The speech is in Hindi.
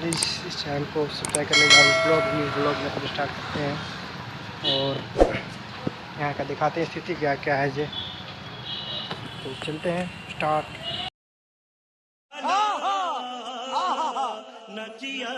प्लीज़ इस चैनल को सब्सक्राइब करने लेगा ब्लॉग भी ब्लॉग में फिर स्टार्ट करते हैं। और यहाँ का दिखाते हैं स्थिति क्या क्या है जे तो चलते हैं स्टार्ट नचिया।